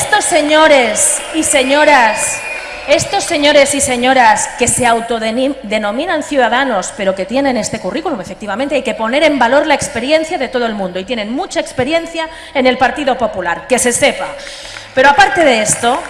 estos señores y señoras, estos señores y señoras que se autodenominan ciudadanos, pero que tienen este currículum, efectivamente, hay que poner en valor la experiencia de todo el mundo y tienen mucha experiencia en el Partido Popular, que se sepa. Pero aparte de esto,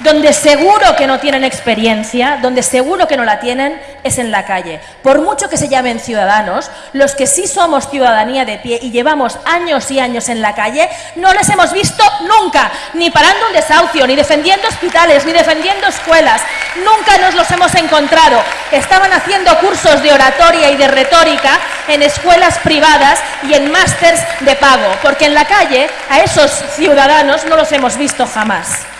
donde seguro que no tienen experiencia, donde seguro que no la tienen, es en la calle. Por mucho que se llamen ciudadanos, los que sí somos ciudadanía de pie y llevamos años y años en la calle, no les hemos visto nunca, ni parando un desahucio, ni defendiendo hospitales, ni defendiendo escuelas. Nunca nos los hemos encontrado. Estaban haciendo cursos de oratoria y de retórica en escuelas privadas y en másters de pago, porque en la calle a esos ciudadanos no los hemos visto jamás.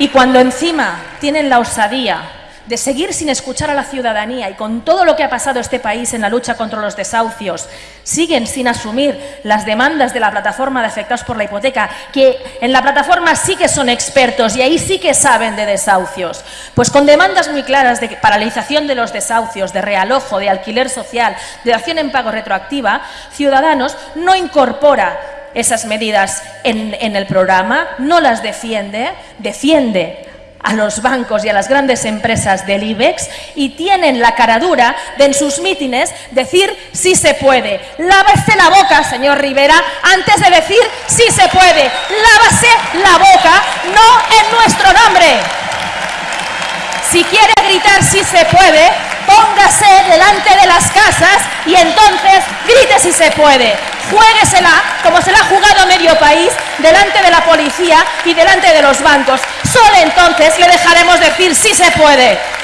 Y cuando encima tienen la osadía de seguir sin escuchar a la ciudadanía y con todo lo que ha pasado este país en la lucha contra los desahucios, siguen sin asumir las demandas de la plataforma de afectados por la hipoteca, que en la plataforma sí que son expertos y ahí sí que saben de desahucios, pues con demandas muy claras de paralización de los desahucios, de realojo, de alquiler social, de acción en pago retroactiva, Ciudadanos no incorpora esas medidas en, el programa, no las defiende, defiende a los bancos y a las grandes empresas del IBEX y tienen la caradura de en sus mítines decir sí se puede. Lávese la boca, señor Rivera, antes de decir sí se puede. Lávase la boca, no en nuestro nombre. Si quiere gritar sí se puede, póngase delante de las casas y entonces grite si se puede. Juéguesela como se la ha jugado medio país delante de la policía y delante de los bancos. Solo entonces le dejaremos decir si se puede.